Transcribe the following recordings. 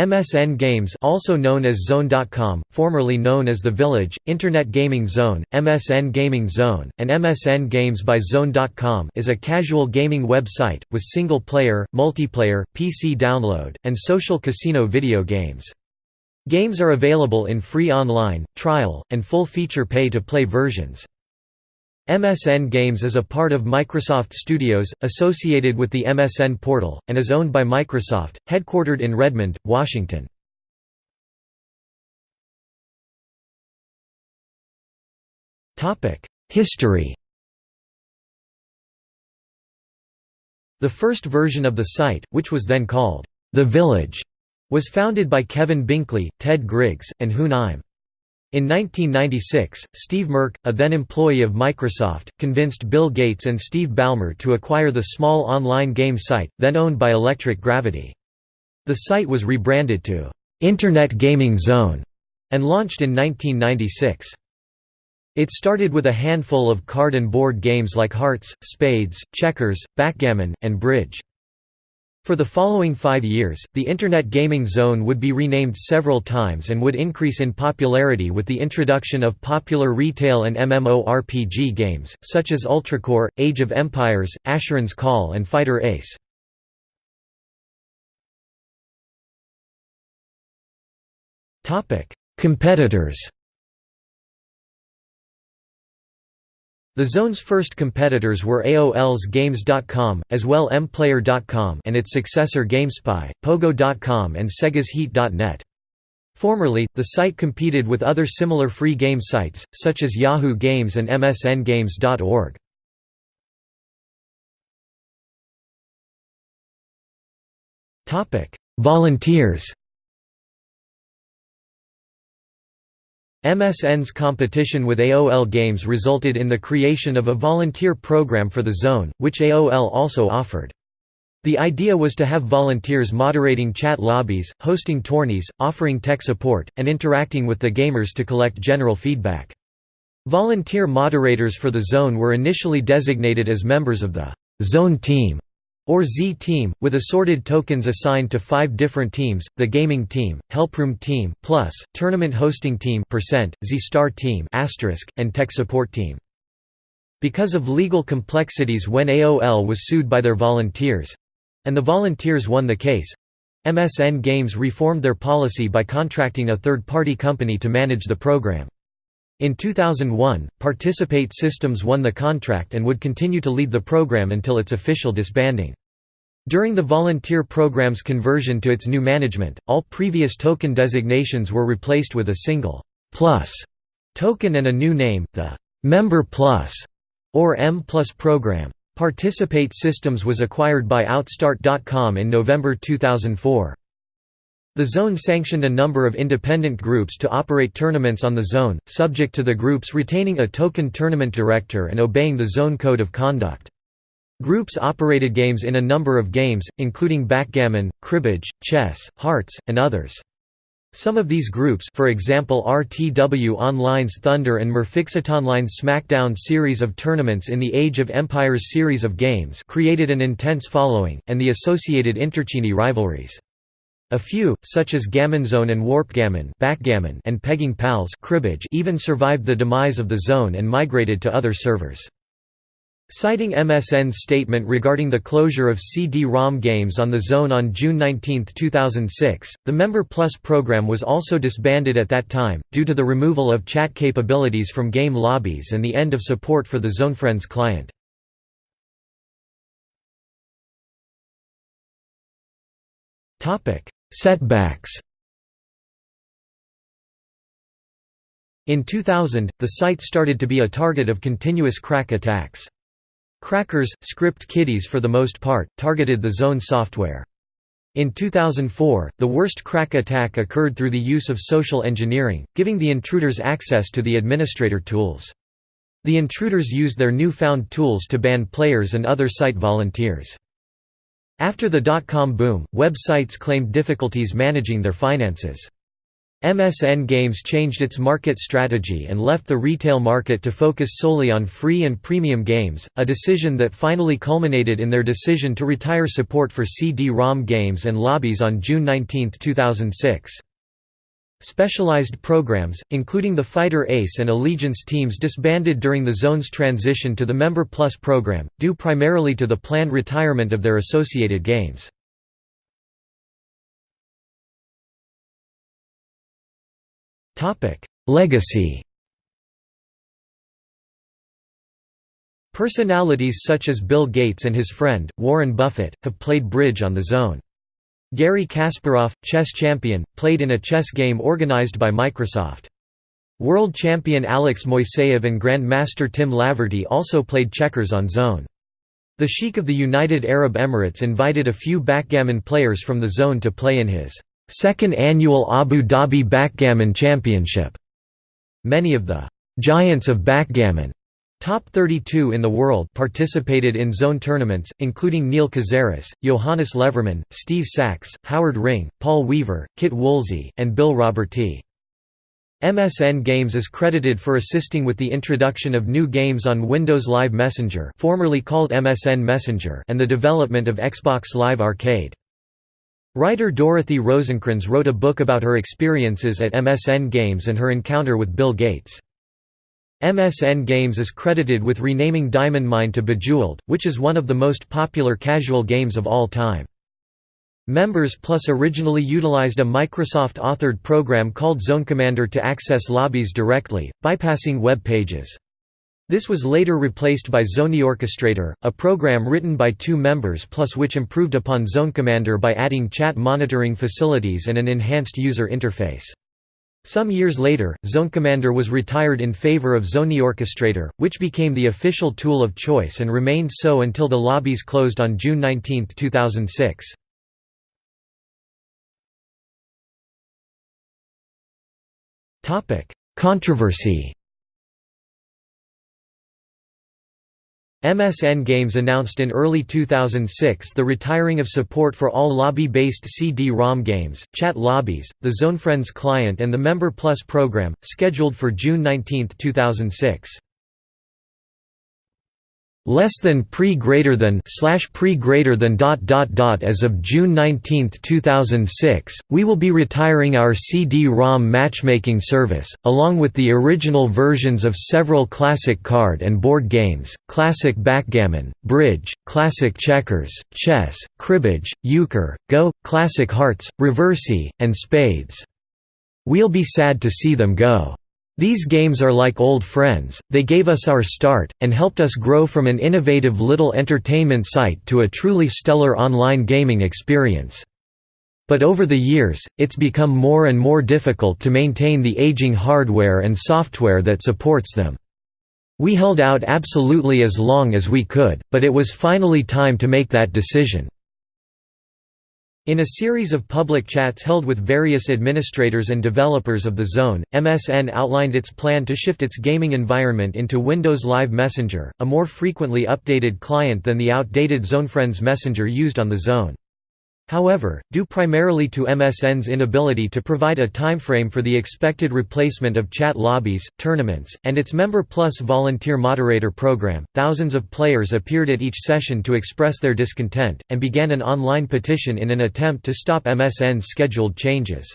MSN Games also known as Zone.com, formerly known as The Village, Internet Gaming Zone, MSN Gaming Zone, and MSN Games by Zone.com is a casual gaming website, with single-player, multiplayer, PC download, and social casino video games. Games are available in free online, trial, and full-feature pay-to-play versions. MSN Games is a part of Microsoft Studios, associated with the MSN portal, and is owned by Microsoft, headquartered in Redmond, Washington. History The first version of the site, which was then called The Village, was founded by Kevin Binkley, Ted Griggs, and Hoon Eim. In 1996, Steve Murch, a then employee of Microsoft, convinced Bill Gates and Steve Ballmer to acquire the small online game site, then owned by Electric Gravity. The site was rebranded to Internet Gaming Zone and launched in 1996. It started with a handful of card and board games like Hearts, Spades, Checkers, Backgammon, and Bridge. For the following five years, the Internet Gaming Zone would be renamed several times and would increase in popularity with the introduction of popular retail and MMORPG games, such as UltraCorps, Age of Empires, Asheron's Call and Fighter Ace. Competitors The Zone's first competitors were AOL's Games.com, as well MPlayer.com and its successor GameSpy, Pogo.com and Sega's Heat.net. Formerly, the site competed with other similar free game sites, such as Yahoo Games and MSNGames.org. Volunteers MSN's competition with AOL Games resulted in the creation of a volunteer program for the Zone, which AOL also offered. The idea was to have volunteers moderating chat lobbies, hosting tourneys, offering tech support, and interacting with the gamers to collect general feedback. Volunteer moderators for the Zone were initially designated as members of the Zone Team or Z-Team, with assorted tokens assigned to five different teams, the Gaming Team, Helproom Team, Plus, Tournament Hosting Team Z-Star Team Asterisk, and Tech Support Team. Because of legal complexities when AOL was sued by their volunteers—and the volunteers won the case—MSN Games reformed their policy by contracting a third-party company to manage the program. In 2001, Participate Systems won the contract and would continue to lead the program until its official disbanding. During the volunteer program's conversion to its new management, all previous token designations were replaced with a single plus token and a new name, the Member Plus or M Plus program. Participate Systems was acquired by Outstart.com in November 2004. The Zone sanctioned a number of independent groups to operate tournaments on the Zone, subject to the groups retaining a token tournament director and obeying the Zone Code of Conduct. Groups operated games in a number of games, including backgammon, cribbage, chess, hearts, and others. Some of these groups for example RTW Online's Thunder and Merfixitonline's SmackDown series of tournaments in the Age of Empires series of games created an intense following, and the associated intercini rivalries. A few, such as Gammonzone and Warpgammon backgammon and Pegging Pals cribbage even survived the demise of the zone and migrated to other servers. Citing MSN's statement regarding the closure of CD-ROM games on the Zone on June 19, 2006, the Member Plus program was also disbanded at that time, due to the removal of chat capabilities from game lobbies and the end of support for the ZoneFriends client. Setbacks In 2000, the site started to be a target of continuous crack attacks. Crackers, script kiddies for the most part, targeted the Zone software. In 2004, the worst crack attack occurred through the use of social engineering, giving the intruders access to the administrator tools. The intruders used their newfound tools to ban players and other site volunteers. After the dot-com boom, websites claimed difficulties managing their finances. MSN Games changed its market strategy and left the retail market to focus solely on free and premium games, a decision that finally culminated in their decision to retire support for CD-ROM games and lobbies on June 19, 2006. Specialized programs, including the Fighter Ace and Allegiance teams disbanded during the Zone's transition to the Member Plus program, due primarily to the planned retirement of their associated games. Legacy Personalities such as Bill Gates and his friend, Warren Buffett, have played bridge on the Zone. Garry Kasparov, chess champion, played in a chess game organized by Microsoft. World champion Alex Moiseev and Grandmaster Tim Laverty also played checkers on Zone. The Sheikh of the United Arab Emirates invited a few backgammon players from the Zone to play in his second annual Abu Dhabi Backgammon Championship. Many of the giants of backgammon Top 32 in the world participated in zone tournaments, including Neil Kazaross, Johannes Levermann, Steve Sachs, Howard Ring, Paul Weaver, Kit Woolsey, and Bill Robertie. MSN Games is credited for assisting with the introduction of new games on Windows Live Messenger formerly called MSN Messenger and the development of Xbox Live Arcade. Writer Dorothy Rosenkrantz wrote a book about her experiences at MSN Games and her encounter with Bill Gates. MSN Games is credited with renaming Diamond Mine to Bejeweled, which is one of the most popular casual games of all time. Members Plus originally utilized a Microsoft-authored program called Zone Commander to access lobbies directly, bypassing web pages. This was later replaced by Zony Orchestrator, a program written by two members plus which improved upon Zone Commander by adding chat monitoring facilities and an enhanced user interface. Some years later, Zone Commander was retired in favor of zone orchestrator, which became the official tool of choice and remained so until the lobbies closed on June 19, 2006. Controversy MSN Games announced in early 2006 the retiring of support for all lobby-based CD-ROM games, chat lobbies, the ZoneFriends client and the Member Plus program, scheduled for June 19, 2006 less than pre greater than slash pre greater than dot dot dot as of June 19, 2006 we will be retiring our CD-ROM matchmaking service along with the original versions of several classic card and board games classic backgammon bridge classic checkers chess cribbage euchre go classic hearts reversi and spades. We'll be sad to see them go these games are like old friends, they gave us our start, and helped us grow from an innovative little entertainment site to a truly stellar online gaming experience. But over the years, it's become more and more difficult to maintain the aging hardware and software that supports them. We held out absolutely as long as we could, but it was finally time to make that decision. In a series of public chats held with various administrators and developers of the Zone, MSN outlined its plan to shift its gaming environment into Windows Live Messenger, a more frequently updated client than the outdated ZoneFriends Messenger used on the Zone. However, due primarily to MSN's inability to provide a timeframe for the expected replacement of chat lobbies, tournaments, and its Member Plus volunteer moderator program, thousands of players appeared at each session to express their discontent, and began an online petition in an attempt to stop MSN's scheduled changes.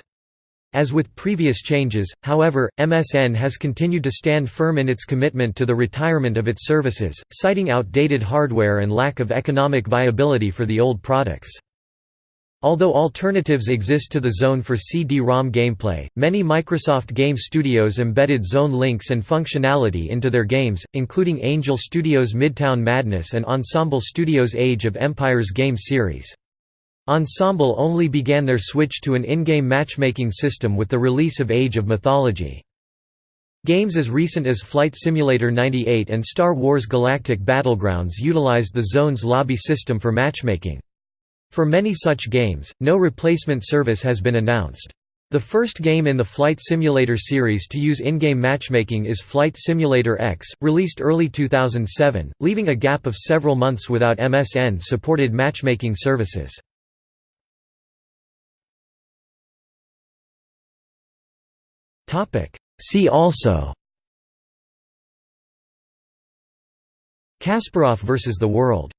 As with previous changes, however, MSN has continued to stand firm in its commitment to the retirement of its services, citing outdated hardware and lack of economic viability for the old products. Although alternatives exist to the Zone for CD-ROM gameplay, many Microsoft game studios embedded Zone links and functionality into their games, including Angel Studios' Midtown Madness and Ensemble Studios' Age of Empires game series. Ensemble only began their switch to an in-game matchmaking system with the release of Age of Mythology. Games as recent as Flight Simulator 98 and Star Wars Galactic Battlegrounds utilized the Zone's lobby system for matchmaking. For many such games, no replacement service has been announced. The first game in the Flight Simulator series to use in-game matchmaking is Flight Simulator X, released early 2007, leaving a gap of several months without MSN-supported matchmaking services. See also Kasparov versus the World